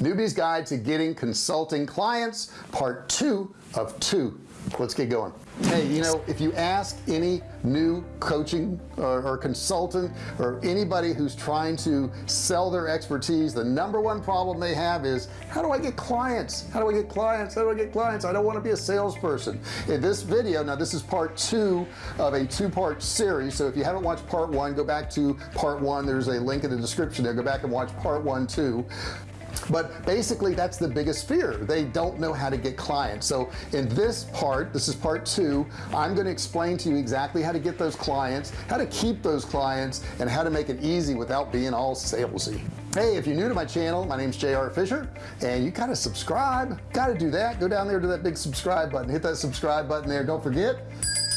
newbie's guide to getting consulting clients part two of two. Let's get going. Hey you know if you ask any new coaching or, or, consultant or anybody who's trying to sell their expertise the number one problem they have is how do I get clients? How do I get clients? How do I get clients? I don't want to be a salesperson. In this video now this is part two of a two-part series so if you haven't watched part one go back to part one. There's a link in the description there. Go back and watch part one too but basically that's the biggest fear. They don't know how to get clients. So in this part this is part two I'm going to explain to you exactly how to get those clients how to keep those clients and how to make it easy without being all salesy. Hey if you're new to my channel my name's JR Fisher and you gotta subscribe. Got to do that. Go down there to that big subscribe button. Hit that subscribe button there. Don't forget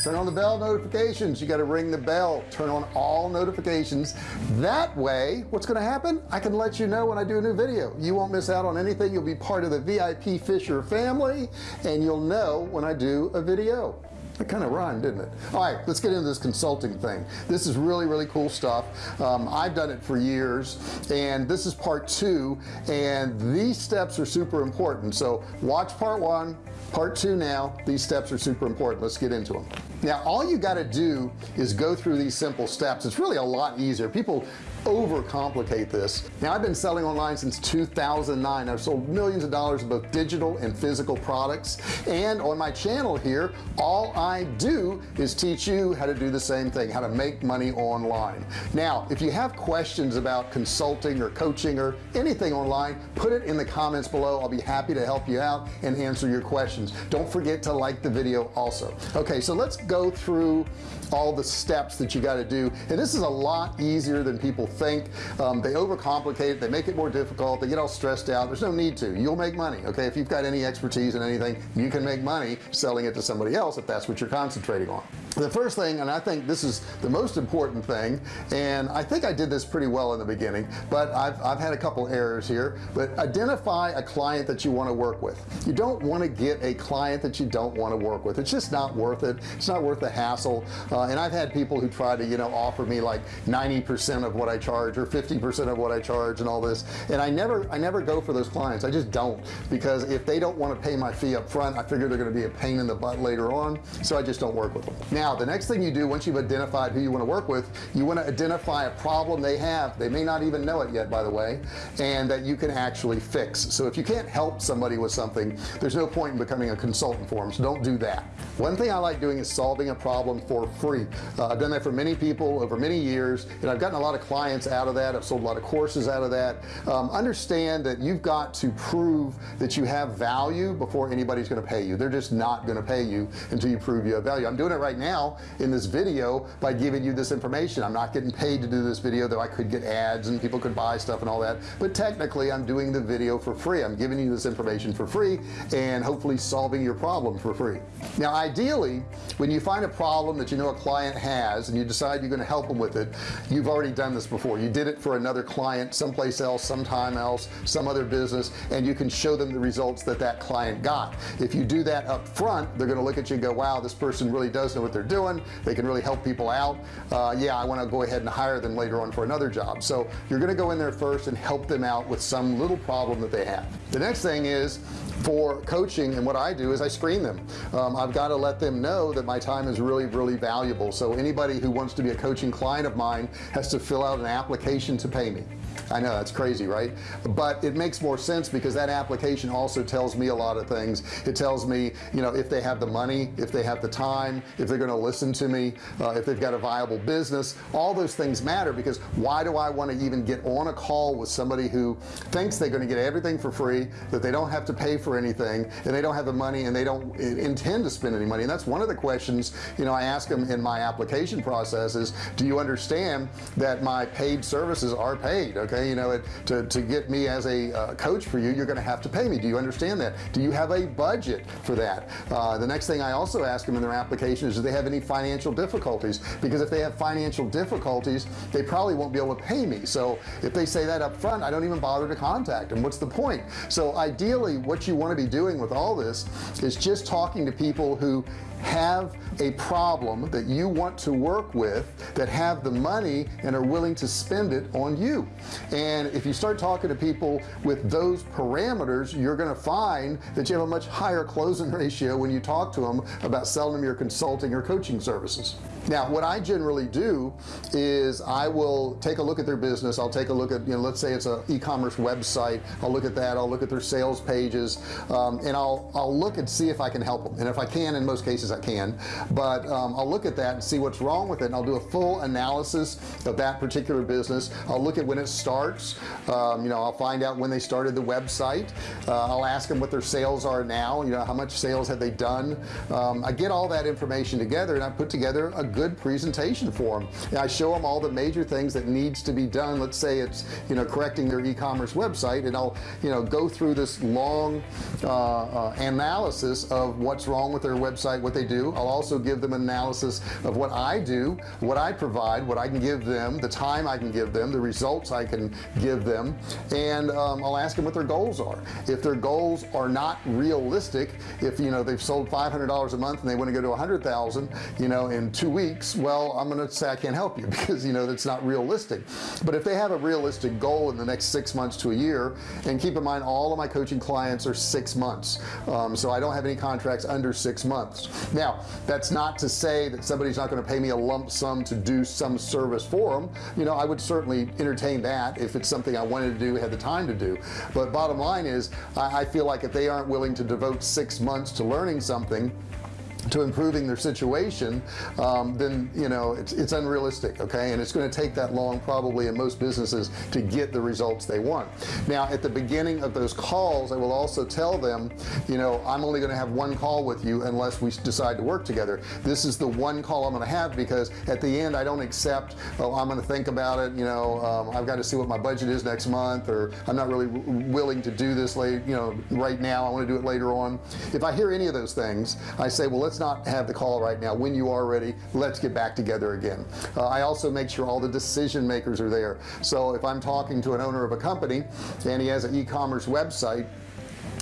turn on the bell notifications. You got to ring the bell. Turn on all notifications. That way what's going to happen? I can let you know when I do a new video. You won't miss out on anything. You'll be part of the VIP Fisher family and you'll know when I do a video kind of rhymed didn't it? All right let's get into this consulting thing. This is really really cool stuff. Um, I've done it for years and this is part two and these steps are super important. So watch part one part two now. These steps are super important. Let's get into them now all you got to do is go through these simple steps. It's really a lot easier. People overcomplicate this. Now I've been selling online since 2009 I've sold millions of dollars of both digital and physical products. And on my channel here all I do is teach you how to do the same thing how to make money online. Now if you have questions about consulting or coaching or anything online put it in the comments below. I'll be happy to help you out and answer your questions. Don't forget to like the video also. Okay so let's go through all the steps that you got to do. And this is a lot easier than people think um, they overcomplicate it they make it more difficult they get all stressed out. There's no need to. You'll make money okay? If you've got any expertise in anything you can make money selling it to somebody else if that's what you're concentrating on. The first thing and I think this is the most important thing and I think I did this pretty well in the beginning but I've, I've had a couple errors here but identify a client that you want to work with. You don't want to get a client that you don't want to work with. It's just not worth it. It's not worth the hassle. Uh, and I've had people who try to you know offer me like 90% of what I charge or 50% of what I charge and all this. And I never I never go for those clients. I just don't. Because if they don't want to pay my fee up front I figure they're going to be a pain in the butt later on. So I just don't work with them. Now the next thing you do once you've identified who you want to work with you want to identify a problem they have. They may not even know it yet by the way and that you can actually fix. So if you can't help somebody with something there's no point in becoming a consultant for them so don't do that. One thing I like doing is solving a problem for free. Uh, I've done that for many people over many years and I've gotten a lot of clients out of that. I've sold a lot of courses out of that. Um, understand that you've got to prove that you have value before anybody's going to pay you. They're just not going to pay you until you prove you have value. I'm doing it right now in this video by giving you this information. I'm not getting paid to do this video though I could get ads and people could buy stuff and all that. But technically I'm doing the video for free. I'm giving you this information for free and hopefully solving your problem for free. Now ideally when you find a problem that you know a client has and you decide you're going to help them with it you've already done this before you did it for another client someplace else sometime else some other business and you can show them the results that that client got. If you do that up front they're going to look at you and go wow this person really does know what they're doing. They can really help people out. Uh, yeah I want to go ahead and hire them later on for another job. So you're gonna go in there first and help them out with some little problem that they have. The next thing is for coaching and what I do is I screen them. Um, I've got to let them know that my time is really really valuable. So anybody who wants to be a coaching client of mine has to fill out an application to pay me I know that's crazy right? But it makes more sense because that application also tells me a lot of things. It tells me you know if they have the money if they have the time if they're going to listen to me uh, if they've got a viable business. All those things matter because why do I want to even get on a call with somebody who thinks they're going to get everything for free that they don't have to pay for anything and they don't have the money and they don't intend to spend any money? And that's one of the questions you know I ask them in my application process is do you understand that my paid services are paid okay? You know it to, to get me as a uh, coach for you you're gonna have to pay me. Do you understand that? Do you have a budget for that? Uh, the next thing I also ask them in their application is do they have any financial difficulties? Because if they have financial difficulties they probably won't be able to pay me. So if they say that up front I don't even bother to contact them. What's the point? So ideally what you want to be doing with all this is just talking to people who have a problem that you want to work with that have the money and are willing to spend it on you and if you start talking to people with those parameters you're gonna find that you have a much higher closing ratio when you talk to them about selling them your consulting or coaching services now what I generally do is I will take a look at their business. I'll take a look at you know let's say it's a e-commerce website. I'll look at that. I'll look at their sales pages um, and I'll I'll look and see if I can help them. And if I can in most cases I can. But um, I'll look at that and see what's wrong with it and I'll do a full analysis of that particular business. I'll look at when it starts. Um, you know I'll find out when they started the website. Uh, I'll ask them what their sales are now you know how much sales have they done. Um, I get all that information together and I put together a good presentation for them and I show them all the major things that needs to be done. Let's say it's you know correcting their e-commerce website and I'll you know go through this long uh, uh, analysis of what's wrong with their website what they do. I'll also give them an analysis of what I do what I provide what I can give them the time I can give them the results I can give them. And um, I'll ask them what their goals are. If their goals are not realistic if you know they've sold $500 a month and they want to go to a hundred thousand you know in two weeks well I'm gonna say I can't help you because you know that's not realistic. But if they have a realistic goal in the next six months to a year and keep in mind all of my coaching clients are six months. Um, so I don't have any contracts under six months. Now that's not to say that somebody's not going to pay me a lump sum to do some service for them you know I would certainly entertain that if it's something I wanted to do had the time to do. But bottom line is I, I feel like if they aren't willing to devote six months to learning something to improving their situation um, then you know it's, it's unrealistic okay? And it's going to take that long probably in most businesses to get the results they want. Now at the beginning of those calls I will also tell them you know I'm only going to have one call with you unless we decide to work together. This is the one call I'm going to have because at the end I don't accept oh I'm going to think about it you know um, I've got to see what my budget is next month or I'm not really willing to do this late you know right now I want to do it later on. If I hear any of those things I say well let's not have the call right now. When you are ready let's get back together again. Uh, I also make sure all the decision makers are there. So if I'm talking to an owner of a company and he has an e-commerce website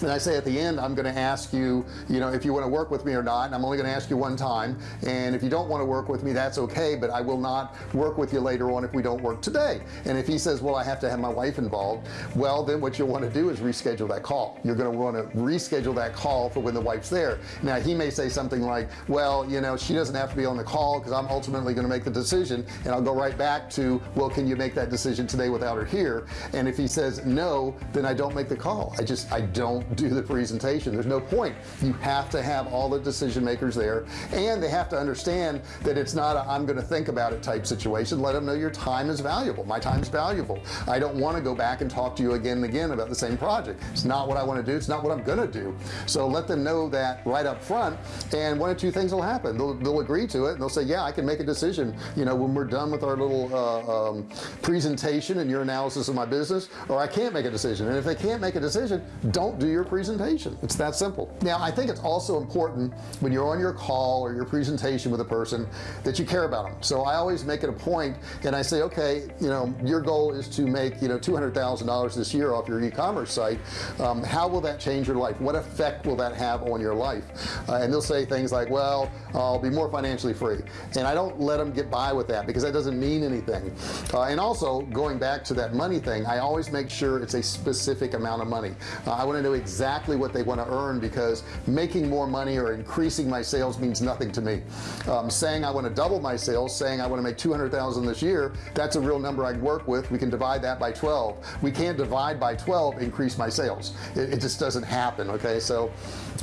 and I say at the end I'm going to ask you you know if you want to work with me or not and I'm only going to ask you one time. And if you don't want to work with me that's okay but I will not work with you later on if we don't work today. And if he says well I have to have my wife involved well then what you'll want to do is reschedule that call. You're going to want to reschedule that call for when the wife's there. Now he may say something like well you know she doesn't have to be on the call because I'm ultimately going to make the decision and I'll go right back to well can you make that decision today without her here? And if he says no then I don't make the call. I just I don't do the presentation. There's no point. You have to have all the decision makers there and they have to understand that it's not i am gonna think about it type situation. Let them know your time is valuable. My time is valuable. I don't want to go back and talk to you again and again about the same project. It's not what I want to do. It's not what I'm gonna do. So let them know that right up front and one or two things will happen. They'll, they'll agree to it and they'll say yeah I can make a decision you know when we're done with our little uh, um, presentation and your analysis of my business or I can't make a decision. And if they can't make a decision don't do your your presentation. It's that simple. Now I think it's also important when you're on your call or your presentation with a person that you care about them. So I always make it a point and I say okay you know your goal is to make you know $200,000 this year off your e-commerce site. Um, how will that change your life? What effect will that have on your life? Uh, and they'll say things like well I'll be more financially free. And I don't let them get by with that because that doesn't mean anything. Uh, and also going back to that money thing I always make sure it's a specific amount of money. Uh, I want to know exactly what they want to earn because making more money or increasing my sales means nothing to me. Um, saying I want to double my sales saying I want to make 200,000 this year that's a real number I'd work with. We can divide that by 12 we can't divide by 12 increase my sales. It, it just doesn't happen okay? So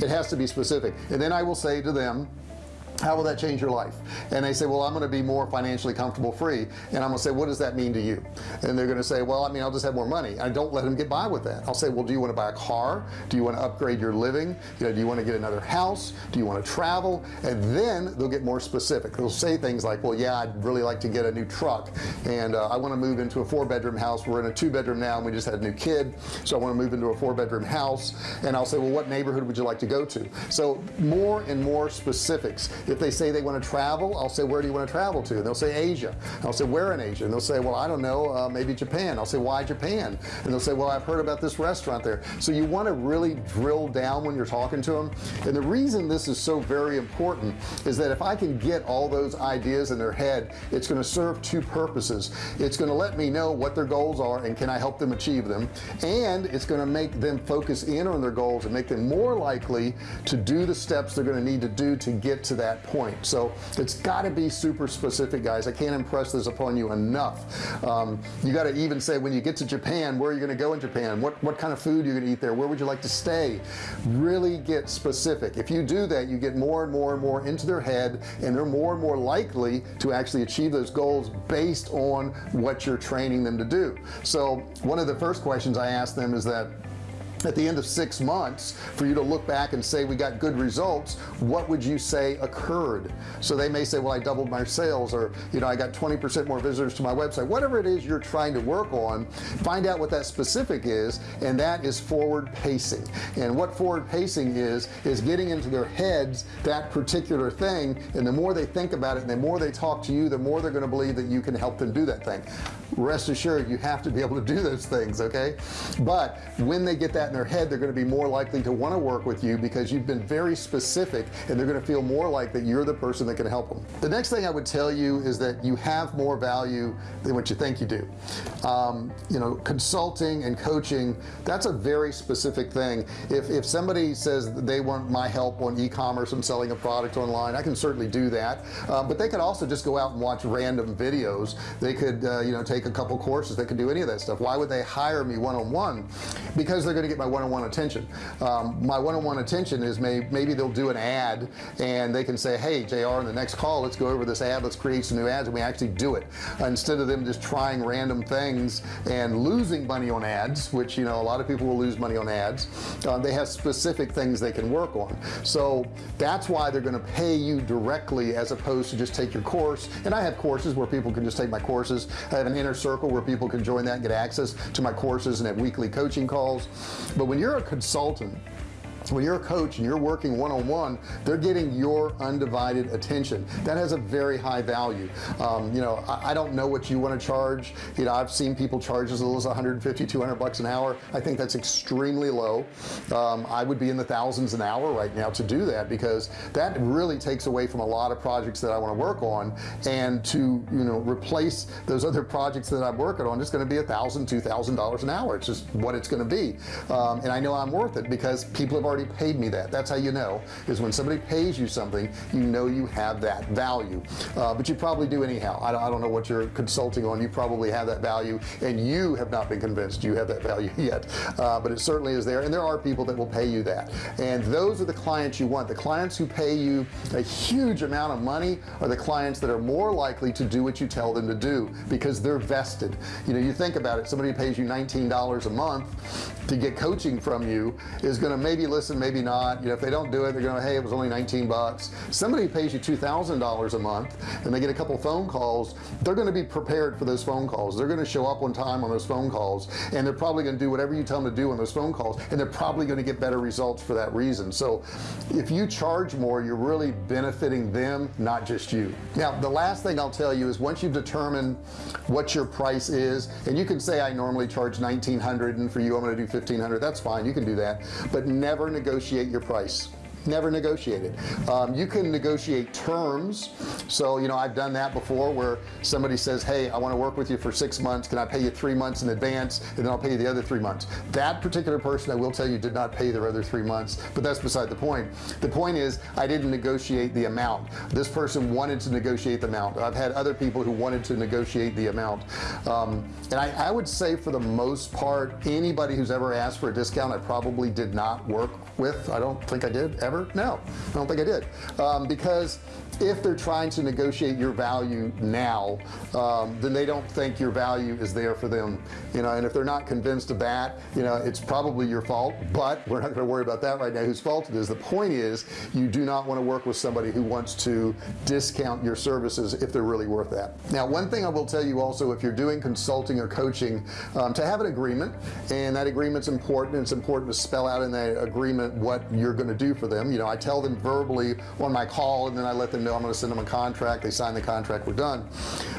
it has to be specific. And then I will say to them how will that change your life? And they say well I'm gonna be more financially comfortable free. And I'm gonna say what does that mean to you? And they're gonna say well I mean I'll just have more money. I don't let them get by with that. I'll say well do you want to buy a car? Do you want to upgrade your living? You know do you want to get another house? Do you want to travel? And then they'll get more specific. They'll say things like well yeah I'd really like to get a new truck and uh, I want to move into a four-bedroom house. We're in a two-bedroom now and we just had a new kid so I want to move into a four-bedroom house. And I'll say well what neighborhood would you like to go to? So more and more specifics if they say they want to travel I'll say where do you want to travel to? And they'll say Asia. I'll say where in Asia? And they'll say well I don't know uh, maybe Japan. I'll say why Japan? And they'll say well I've heard about this restaurant there. So you want to really drill down when you're talking to them and the reason this is so very important is that if I can get all those ideas in their head it's going to serve two purposes. It's going to let me know what their goals are and can I help them achieve them. And it's going to make them focus in on their goals and make them more likely to do the steps they're going to need to do to get to that point. So it's got to be super specific guys. I can't impress this upon you enough. Um, you got to even say when you get to Japan where are you going to go in Japan? What what kind of food you're to eat there? Where would you like to stay? Really get specific. If you do that you get more and more and more into their head and they're more and more likely to actually achieve those goals based on what you're training them to do. So one of the first questions I ask them is that at the end of six months for you to look back and say we got good results what would you say occurred? So they may say well I doubled my sales or you know I got 20% more visitors to my website. Whatever it is you're trying to work on find out what that specific is and that is forward pacing. And what forward pacing is is getting into their heads that particular thing and the more they think about it and the more they talk to you the more they're going to believe that you can help them do that thing. Rest assured you have to be able to do those things okay? But when they get that their head they're going to be more likely to want to work with you because you've been very specific and they're going to feel more like that you're the person that can help them. The next thing I would tell you is that you have more value than what you think you do. Um, you know consulting and coaching that's a very specific thing. If, if somebody says they want my help on e-commerce and selling a product online I can certainly do that. Uh, but they could also just go out and watch random videos. They could uh, you know take a couple courses. They could do any of that stuff. Why would they hire me one-on-one? -on -one? because they're going to get my one-on-one -on -one attention. Um, my one-on-one -on -one attention is may, maybe they'll do an ad and they can say hey JR in the next call let's go over this ad let's create some new ads and we actually do it. Instead of them just trying random things and losing money on ads which you know a lot of people will lose money on ads uh, they have specific things they can work on. So that's why they're going to pay you directly as opposed to just take your course. And I have courses where people can just take my courses. I have an inner circle where people can join that and get access to my courses and have weekly coaching calls but when you're a consultant when you're a coach and you're working one-on-one -on -one, they're getting your undivided attention. That has a very high value. Um, you know I, I, don't know what you want to charge. You know I've seen people charge as little as 150 200 bucks an hour. I think that's extremely low. Um, I would be in the thousands an hour right now to do that because that really takes away from a lot of projects that I want to work on. And to you know replace those other projects that I'm working on it's going to be a thousand two thousand dollars an hour. It's just what it's going to be. Um, and I know I'm worth it because people have already already paid me that. That's how you know is when somebody pays you something you know you have that value. Uh, but you probably do anyhow. I don't, I don't know what you're consulting on. You probably have that value and you have not been convinced you have that value yet. Uh, but it certainly is there and there are people that will pay you that. And those are the clients you want. The clients who pay you a huge amount of money are the clients that are more likely to do what you tell them to do because they're vested. You know you think about it. Somebody pays you $19 a month to get coaching from you is going to maybe listen listen maybe not. You know if they don't do it they're gonna hey it was only 19 bucks. Somebody pays you $2,000 a month and they get a couple phone calls they're going to be prepared for those phone calls. They're going to show up on time on those phone calls and they're probably going to do whatever you tell them to do on those phone calls and they're probably going to get better results for that reason. So if you charge more you're really benefiting them not just you. Now the last thing I'll tell you is once you've determined what your price is and you can say I normally charge 1900 and for you I'm going to do 1500 that's fine you can do that. But never negotiate your price never negotiated. Um, you can negotiate terms. So you know I've done that before where somebody says hey I want to work with you for six months. Can I pay you three months in advance? And then I'll pay you the other three months. That particular person I will tell you did not pay their other three months but that's beside the point. The point is I didn't negotiate the amount. This person wanted to negotiate the amount. I've had other people who wanted to negotiate the amount. Um, and I, I would say for the most part anybody who's ever asked for a discount I probably did not work with. I don't think I did ever no I don't think I did. Um, because if they're trying to negotiate your value now um, then they don't think your value is there for them you know and if they're not convinced of that you know it's probably your fault but we're not going to worry about that right now whose fault it is. The point is you do not want to work with somebody who wants to discount your services if they're really worth that. Now one thing I will tell you also if you're doing consulting or coaching um, to have an agreement and that agreement's important it's important to spell out in that agreement what you're going to do for them them. You know I tell them verbally on my call and then I let them know I'm going to send them a contract. They sign the contract we're done.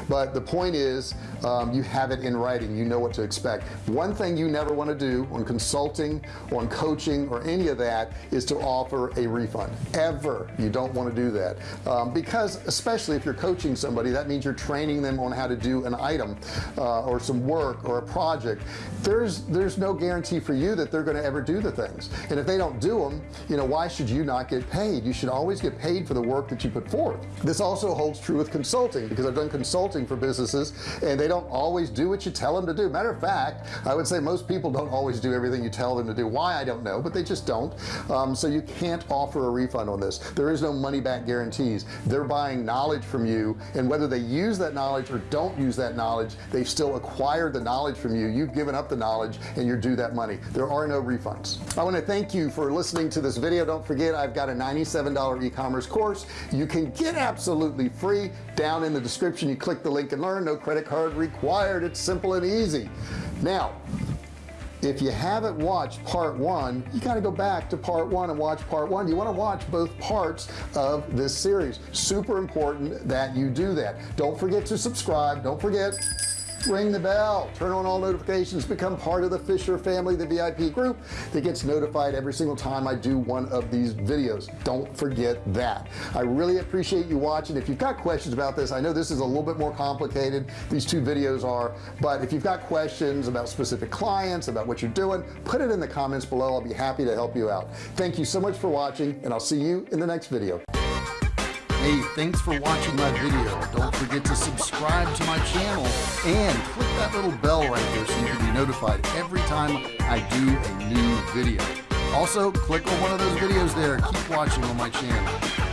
But the point is um, you have it in writing. You know what to expect. One thing you never want to do on consulting on coaching or any of that is to offer a refund. Ever. You don't want to do that. Um, because especially if you're coaching somebody that means you're training them on how to do an item uh, or some work or a project. There's there's no guarantee for you that they're going to ever do the things. And if they don't do them you know why should you not get paid. You should always get paid for the work that you put forth. This also holds true with consulting because I've done consulting for businesses and they don't always do what you tell them to do. Matter of fact I would say most people don't always do everything you tell them to do. Why I don't know but they just don't. Um, so you can't offer a refund on this. There is no money back guarantees. They're buying knowledge from you and whether they use that knowledge or don't use that knowledge they've still acquired the knowledge from you. You've given up the knowledge and you're due that money. There are no refunds. I want to thank you for listening to this video. Don't forget I've got a $97 e-commerce course. You can get absolutely free down in the description. You click the link and learn. No credit card required. It's simple and easy. Now if you haven't watched part one you got to go back to part one and watch part one. You want to watch both parts of this series. Super important that you do that. Don't forget to subscribe. Don't forget ring the bell. Turn on all notifications. Become part of the Fisher family the VIP group that gets notified every single time I do one of these videos. Don't forget that. I really appreciate you watching. If you've got questions about this I know this is a little bit more complicated. These two videos are but if you've got questions about specific clients about what you're doing put it in the comments below. I'll be happy to help you out. Thank you so much for watching and I'll see you in the next video Hey, thanks for watching my video. Don't forget to subscribe to my channel and click that little bell right there so you can be notified every time I do a new video. Also, click on one of those videos there. Keep watching on my channel.